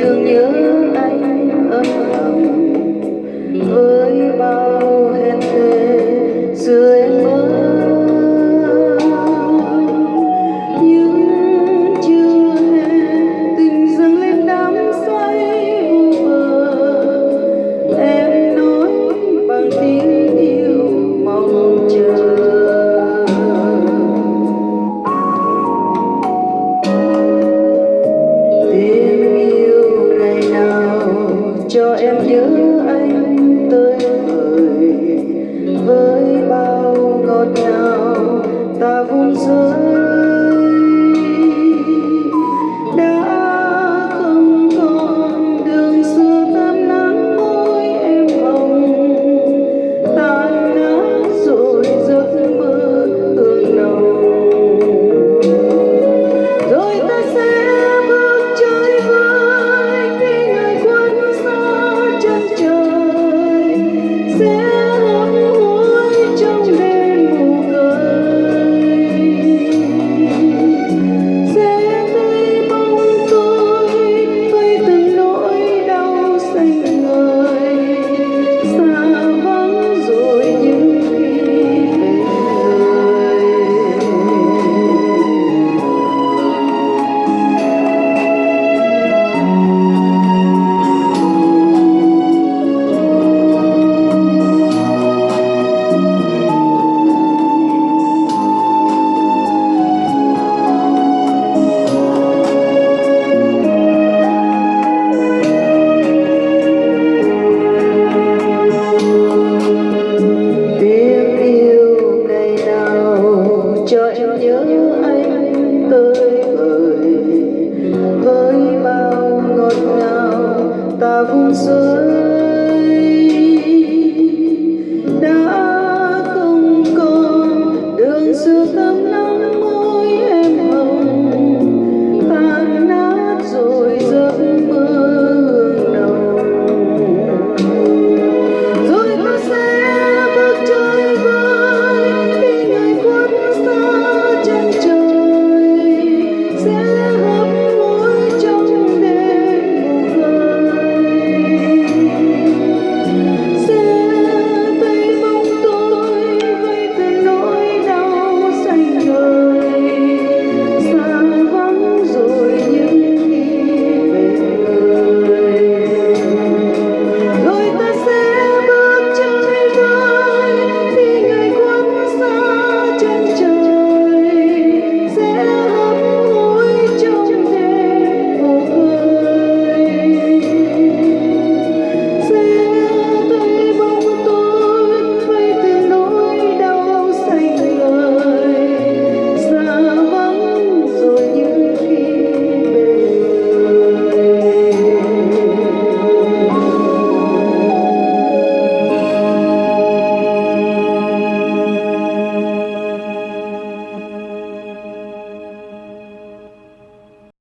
thương nhớ. em nhớ anh tới người với bao ngọt ngào ta vun rơi